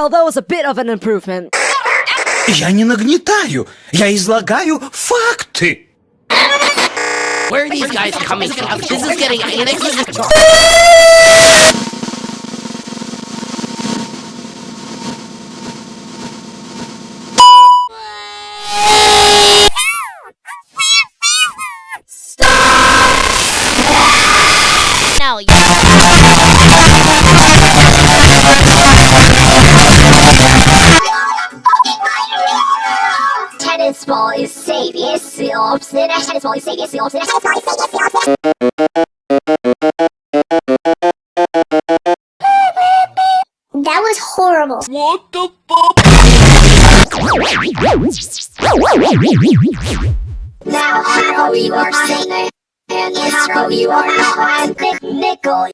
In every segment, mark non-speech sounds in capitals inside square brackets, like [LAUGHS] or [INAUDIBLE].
Well, that was a bit of an improvement. Я не нагнетаю, я излагаю факты. Where are these guys coming from? This is getting [LAUGHS] Tennis ball is safe. Yes. The tennis ball is safe. Yes. The tennis ball is safe. Yes. That was horrible. What the fuck? Now how you are saying and how you are I'm Nick Nickel.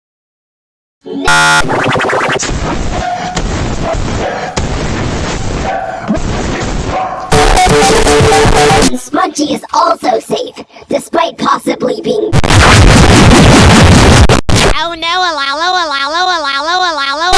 Smudgy is also safe, despite possibly being Oh no, alalo, alalo, alalo, alalo, alalo.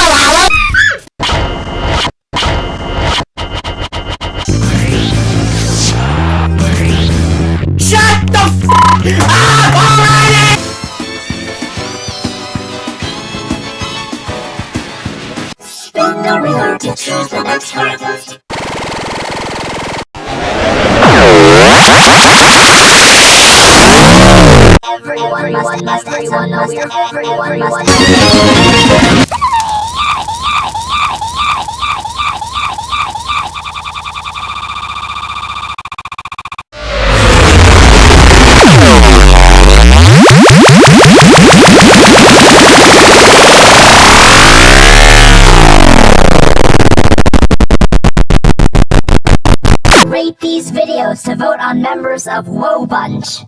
spin the wheel to choose the next hardest. Everyone must, must, everyone must, everyone must. Rate these videos to vote on members of Woe Bunch.